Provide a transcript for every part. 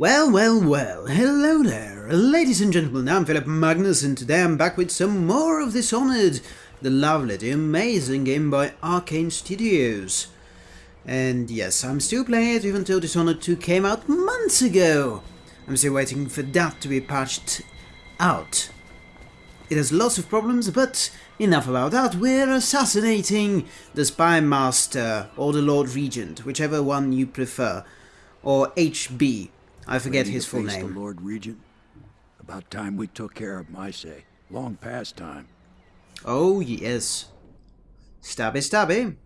Well, well, well, hello there, ladies and gentlemen, I'm Philip Magnus and today I'm back with some more of Dishonored, the lovely, the amazing game by Arkane Studios. And yes, I'm still playing it even though Dishonored 2 came out months ago. I'm still waiting for that to be patched out. It has lots of problems, but enough about that, we're assassinating the Spy Master or the Lord Regent, whichever one you prefer, or HB. I forget his full name. The Lord Regent. About time we took care of my say. Long past time. Oh yes. Stabby stabby.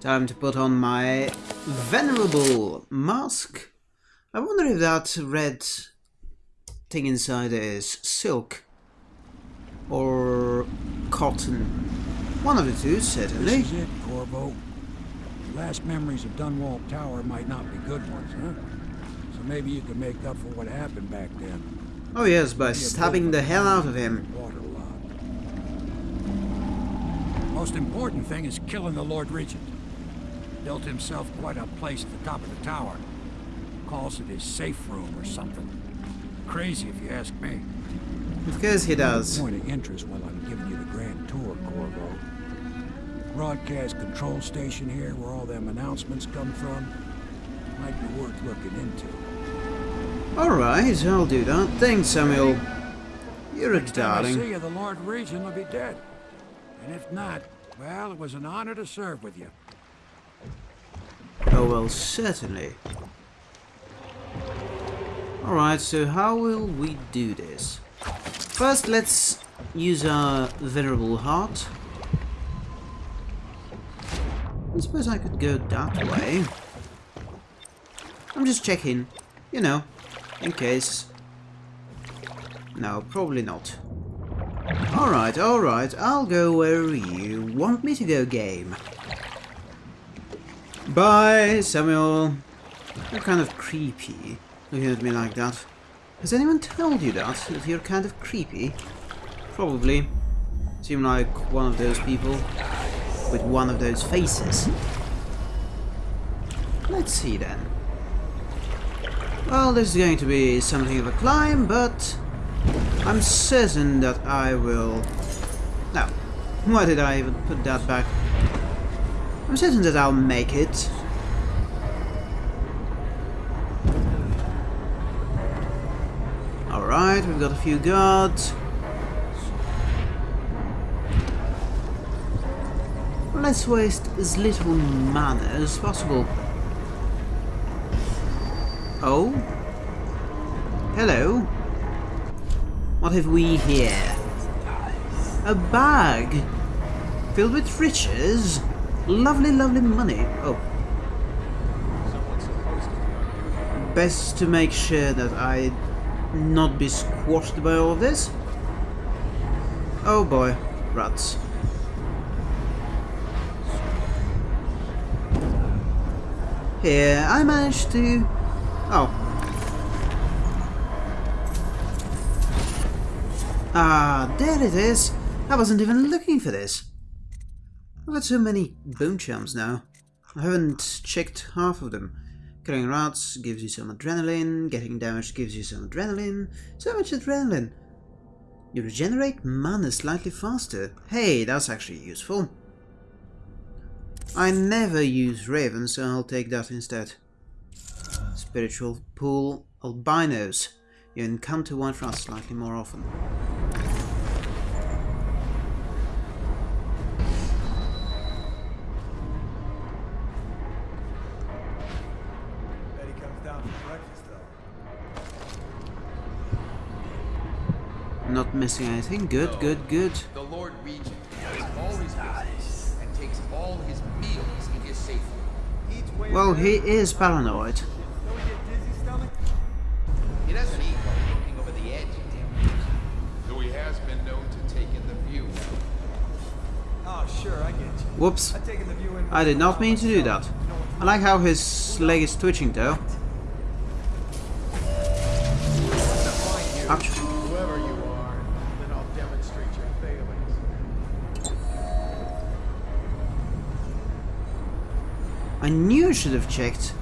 Time to put on my venerable mask. I wonder if that red thing inside is silk or cotton. One of the two, certainly. This is it, Corvo. Your last memories of Dunwall Tower might not be good ones, huh? So maybe you can make up for what happened back then. Oh yes, by stabbing the hell out of him. Most important thing is killing the Lord Regent. Built himself quite a place at the top of the tower. Calls it his safe room or something. Crazy if you ask me. Of course he does. Point of interest while I'm giving you the grand. Broadcast control station here where all them announcements come from. Might be worth looking into. Alright, I'll do that. Thanks, Samuel. You're a Next time I see you, the Lord Regent will be dead. And if not, well, it was an honor to serve with you. Oh well, certainly. Alright, so how will we do this? First, let's use our Venerable Heart. I suppose I could go that way. I'm just checking, you know, in case. No, probably not. Alright, alright, I'll go where you want me to go, game. Bye, Samuel. You're kind of creepy, looking at me like that. Has anyone told you that, that you're kind of creepy? Probably. Seem like one of those people with one of those faces. Let's see then. Well, this is going to be something of a climb, but I'm certain that I will... No. Why did I even put that back? I'm certain that I'll make it. Alright, we've got a few guards. Let's waste as little mana as possible. Oh? Hello? What have we here? A bag filled with riches? Lovely, lovely money. Oh. Best to make sure that I not be squashed by all this. Oh boy, rats. Here, I managed to... Oh. Ah, there it is. I wasn't even looking for this. I've got so many bone charms now. I haven't checked half of them. Killing rats gives you some adrenaline, getting damaged gives you some adrenaline. So much adrenaline. You regenerate mana slightly faster. Hey, that's actually useful. I never use Raven, so I'll take that instead. Spiritual Pool Albinos. You encounter white rats slightly more often. Bet he comes down for breakfast, though. Not missing anything. Good, good, good. Well, he is paranoid. He get dizzy stomach? He doesn't eat while looking over the edge. Though he has been known to take in the view. Oh, sure, I get you. Whoops. I've taken the view in. I did not mean to do that. I like how his leg is twitching though. I knew I should have checked.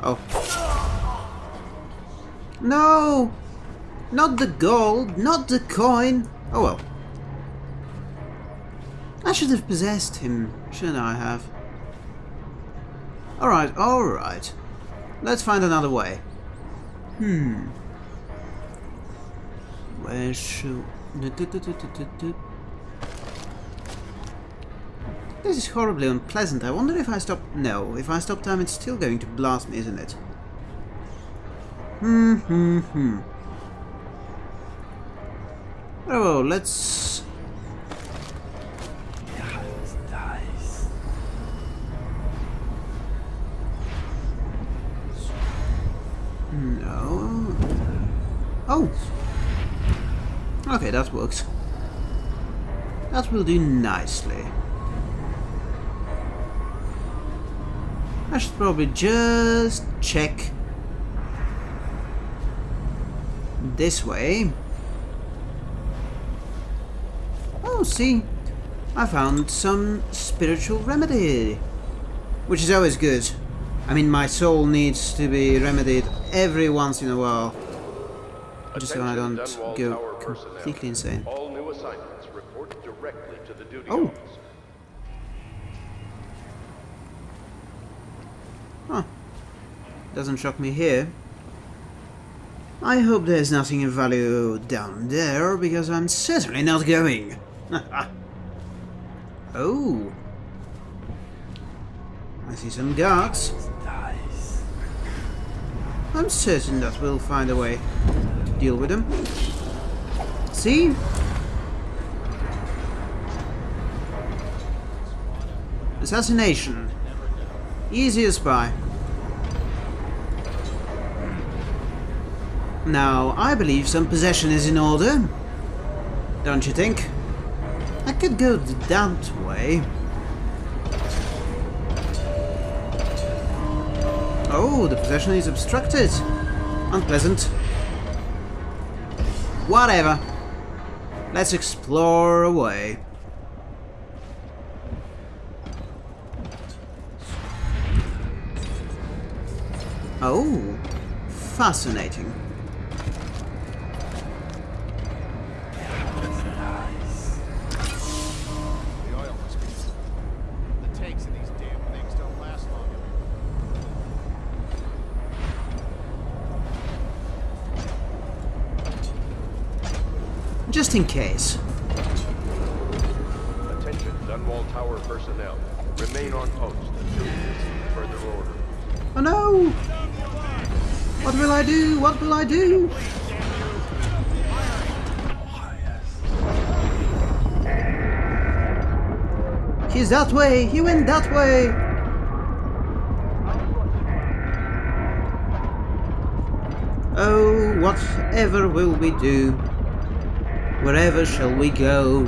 Oh. No! Not the gold, not the coin. Oh well. I should have possessed him, shouldn't I have? Alright, alright. Let's find another way. Hmm. Where should... This is horribly unpleasant. I wonder if I stop... No, if I stop time it's still going to blast me, isn't it? Hmm, hmm, hmm. Oh, let's... that works. That will do nicely. I should probably just check this way. Oh, see, I found some spiritual remedy, which is always good. I mean, my soul needs to be remedied every once in a while, just so I don't go. Completely insane. All new assignments report directly to the duty Oh. office. Huh. Doesn't shock me here. I hope there's nothing of value down there, because I'm certainly not going. oh. I see some guards. I'm certain that we'll find a way to deal with them. See? Assassination. Easy as. Now, I believe some possession is in order. Don't you think? I could go that way. Oh, the possession is obstructed. Unpleasant. Whatever. Let's explore away. Oh, fascinating. Just in case. Attention, Dunwall Tower personnel. Remain on post until you receive further order. Oh no! What will I do? What will I do? He's that way! He went that way! Oh, whatever will we do? Wherever shall we go?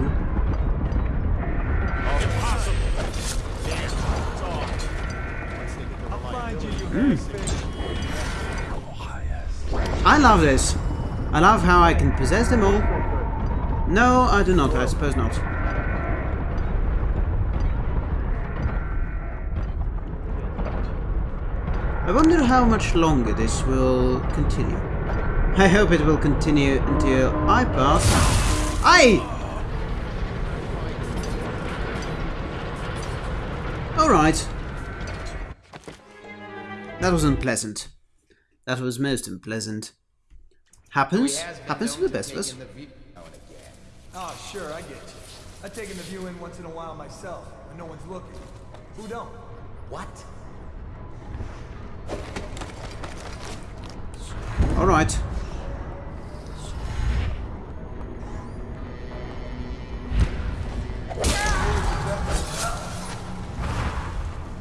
Bastard. I love this. I love how I can possess them all. No, I do not. I suppose not. I wonder how much longer this will continue. I hope it will continue until I pass. Aye! Alright. That was unpleasant. That was most unpleasant. Happens. Oh, been Happens to the best of us. take in the view- now and again. Oh, sure, I get you. I take in the view in once in a while myself, when no one's looking. Who don't? What? Alright.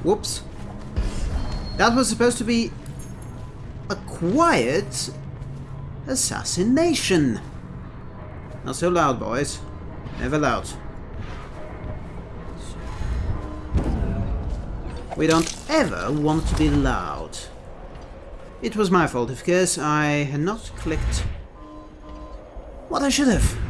Whoops. That was supposed to be a quiet assassination. Not so loud, boys. Never loud. We don't ever want to be loud. It was my fault, of course. I had not clicked what I should have.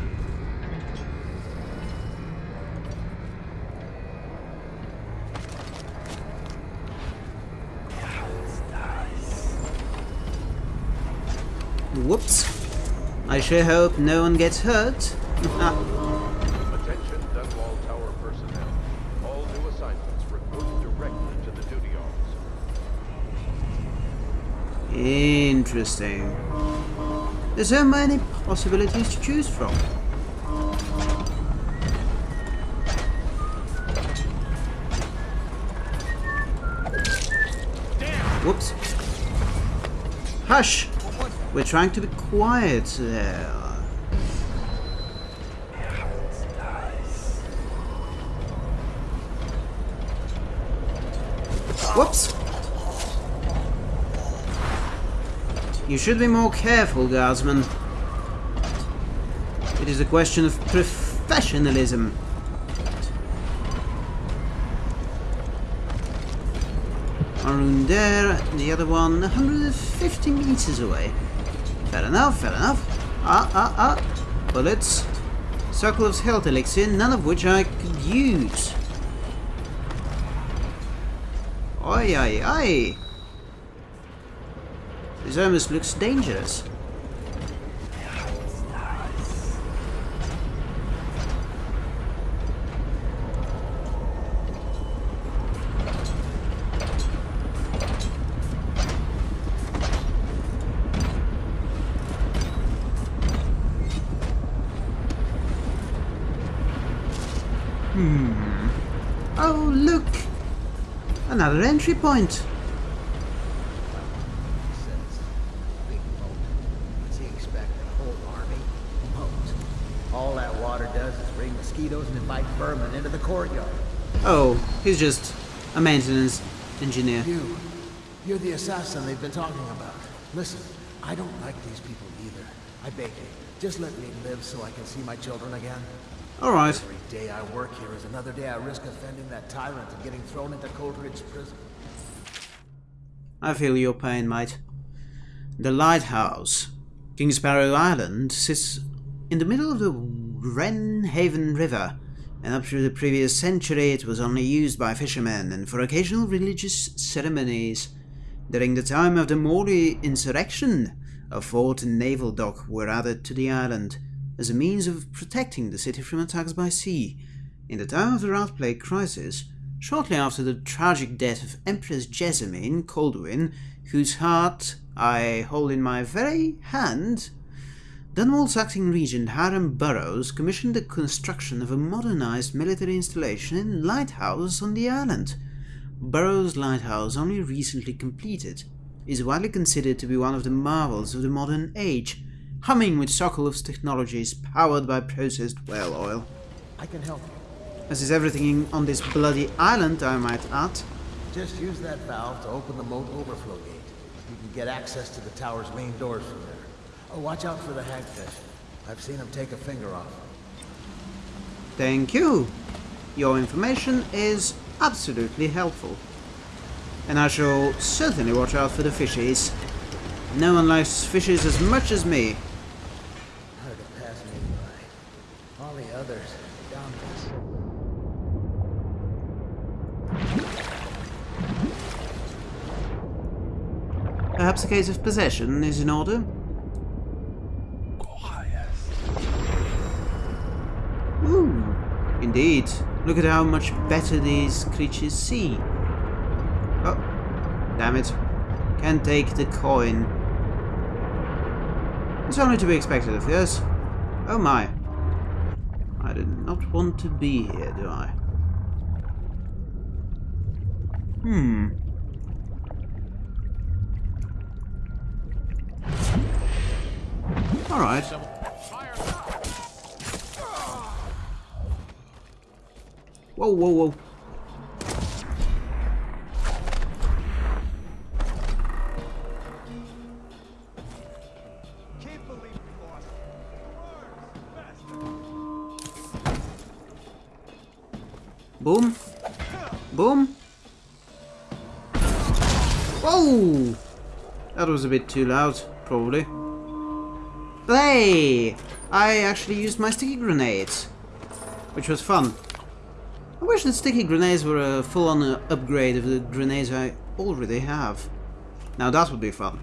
I sure hope no one gets hurt. Ah. Attention Dunwall Tower personnel. All new assignments report directly to the duty officer. Interesting. There's so many possibilities to choose from. Whoops. Hush! We're trying to be quiet there. Whoops! You should be more careful, guardsman. It is a question of professionalism. One there, the other one 150 meters away. Fair enough, fair enough. Ah, ah, ah. Bullets. Sokolov's health elixir, none of which I could use. Oi, oi, oi. This almost looks dangerous. Hmm. Oh, look! Another entry point. says. Big boat. What's he expect? A whole army? Boat. All that water does is bring mosquitoes and invite vermin into the courtyard. Oh, he's just a maintenance engineer. You. You're the assassin they've been talking about. Listen, I don't like these people either. I beg you, just let me live so I can see my children again. Alright. Every day I work here is another day I risk offending that tyrant and getting thrown into Coldridge prison. I feel your pain, mate. The lighthouse, King Sparrow Island, sits in the middle of the Wrenhaven River, and up to the previous century it was only used by fishermen and for occasional religious ceremonies. During the time of the Morley insurrection, a fort and naval dock were added to the island as a means of protecting the city from attacks by sea. In the time of the Rat crisis, shortly after the tragic death of Empress Jessamine Kaldwin, whose heart I hold in my very hand, Dunwall's acting regent Hiram Burrows commissioned the construction of a modernized military installation and lighthouse on the island. Burrows' lighthouse, only recently completed, is widely considered to be one of the marvels of the modern age, humming with Sokolov's technologies powered by processed whale oil. I can help you. As is everything on this bloody island, I might add. Just use that valve to open the moat overflow gate. You can get access to the tower's main doors from there. Oh, watch out for the hagfish. I've seen him take a finger off. Thank you. Your information is absolutely helpful. And I shall certainly watch out for the fishies. No one likes fishes as much as me. Hard to pass me by. All the others, down this. Case of possession is in order? Ooh, indeed. Look at how much better these creatures see. Oh, damn it. Can't take the coin. It's only to be expected of yes. Oh my. I did not want to be here, do I? Hmm. Alright. Whoa, whoa, whoa. Boom. Boom. Whoa! That was a bit too loud, probably. Hey! I actually used my sticky grenades. Which was fun. I wish the sticky grenades were a full-on uh, upgrade of the grenades I already have. Now that would be fun.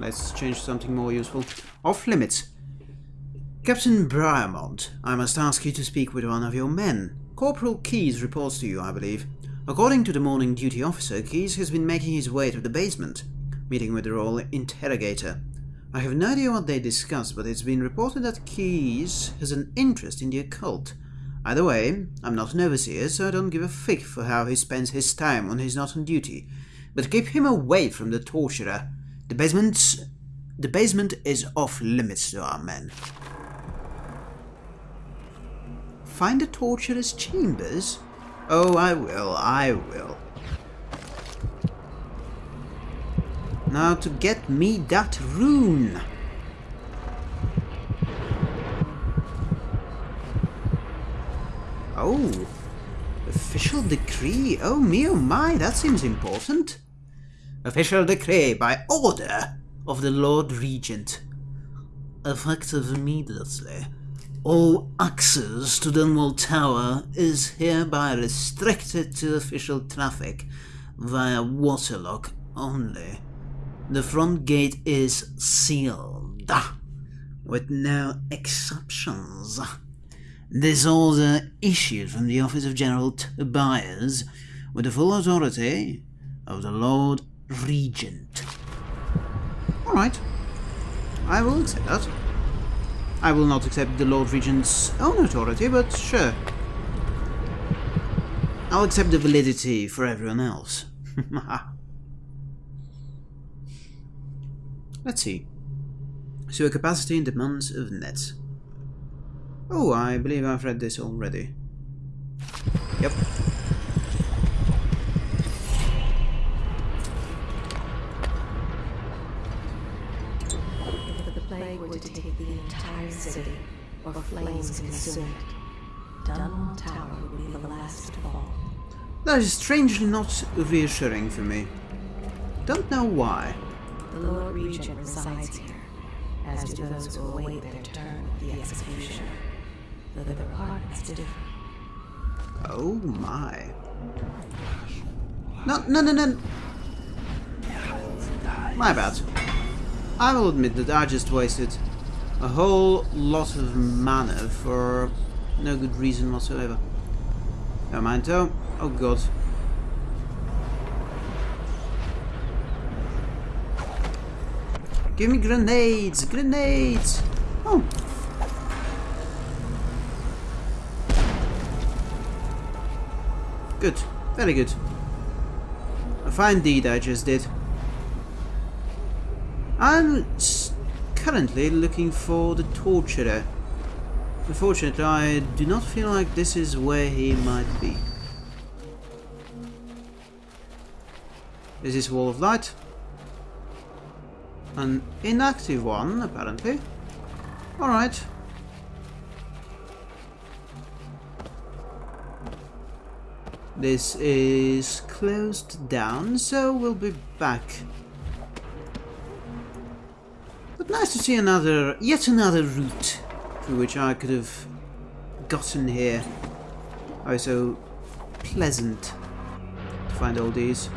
let's change something more useful. Off limits. Captain Briarmont, I must ask you to speak with one of your men. Corporal Keyes reports to you, I believe. According to the morning duty officer, Keyes has been making his way to the basement, meeting with the Royal Interrogator. I have no idea what they discussed, but it's been reported that Keyes has an interest in the occult. Either way, I'm not an overseer, so I don't give a fig for how he spends his time when he's not on duty. But keep him away from the torturer. The basement's... The basement is off limits to our men. Find the torturer's chambers? Oh, I will, I will. Now to get me that rune. Oh, official decree. Oh me oh my, that seems important. Official decree by order of the Lord Regent. Effective immediately. All access to Dunwall Tower is hereby restricted to official traffic via waterlock only. The front gate is sealed, with no exceptions. This order issued from the office of General Tobias with the full authority of the Lord Regent. Alright, I will accept that. I will not accept the Lord Regent's own authority, but sure. I'll accept the validity for everyone else. Let's see. So capacity and demands of nets. Oh, I believe I've read this already. Yep. If the plague were to take the entire city, or flames consume it, Dunwall Tower would be the last to fall. That is strangely not reassuring for me. Don't know why. The Lord Regent resides here, as do those who await their turn at the executioner. Though the department's different. Oh my. No, no, no, no. My bad. I will admit that I just wasted a whole lot of mana for no good reason whatsoever. Never mind though. Oh god. Give me grenades! Grenades! Oh. Good. Very good. A fine deed I just did. I'm currently looking for the torturer. Unfortunately, I do not feel like this is where he might be. Is this wall of light? An inactive one, apparently. Alright. This is closed down, so we'll be back. But nice to see another, yet another route through which I could have gotten here. Oh, so pleasant to find all these.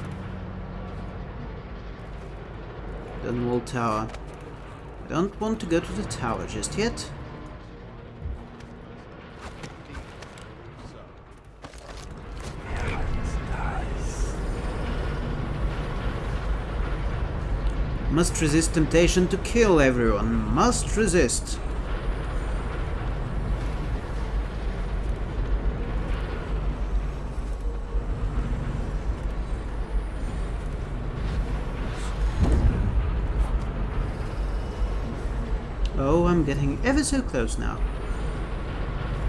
Dunwall Tower. I don't want to go to the tower just yet. Must resist temptation to kill everyone. Must resist. Oh, I'm getting ever so close now.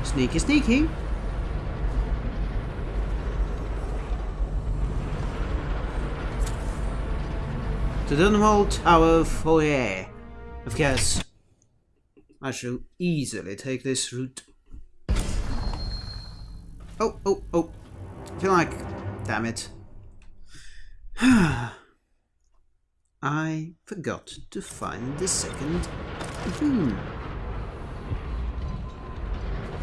Sneaky, sneaky. To Dunwall Tower foyer. Of course, I shall easily take this route. Oh, oh, oh. I feel like... Damn it. I forgot to find the second rune.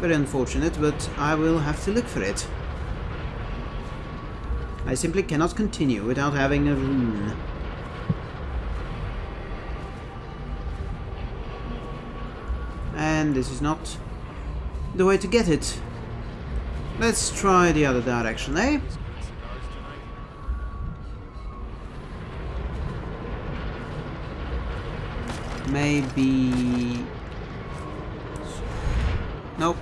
Very unfortunate, but I will have to look for it. I simply cannot continue without having a rune. And this is not the way to get it. Let's try the other direction, eh? Maybe... Nope.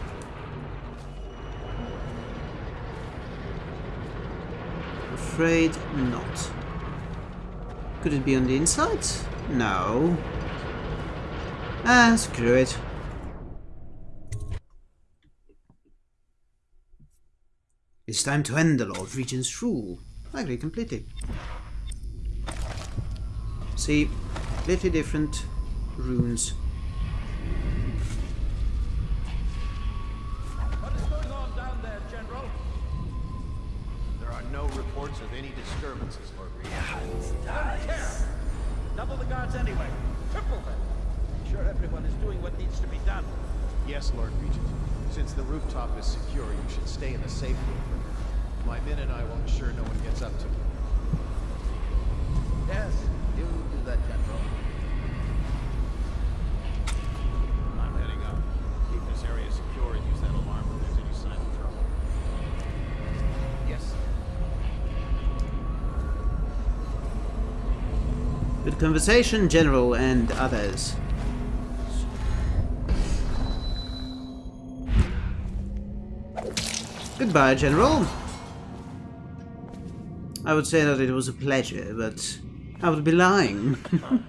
Afraid not. Could it be on the inside? No. Ah, screw it. It's time to end the Lord Regent's rule. I agree completely. See, completely different runes. No reports of any disturbances, Lord Regent. Don't. Double the guards anyway. Triple them. Make sure everyone is doing what needs to be done. Yes, Lord Regent. Since the rooftop is secure, you should stay in the safe room. My men and I will ensure no one gets up to it. Yes, you do that, General. I'm heading up. Keep this area secure and use that alarm when there's any sign of trouble. Yes. Good conversation, General and others. Goodbye, General. I would say that it was a pleasure, but I would be lying.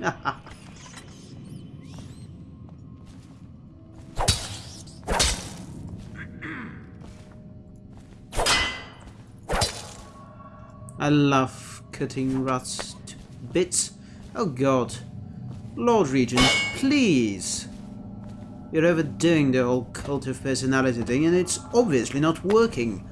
I love cutting rats to bits. Oh god. Lord Regent, please. You're overdoing the whole cult of personality thing and it's obviously not working.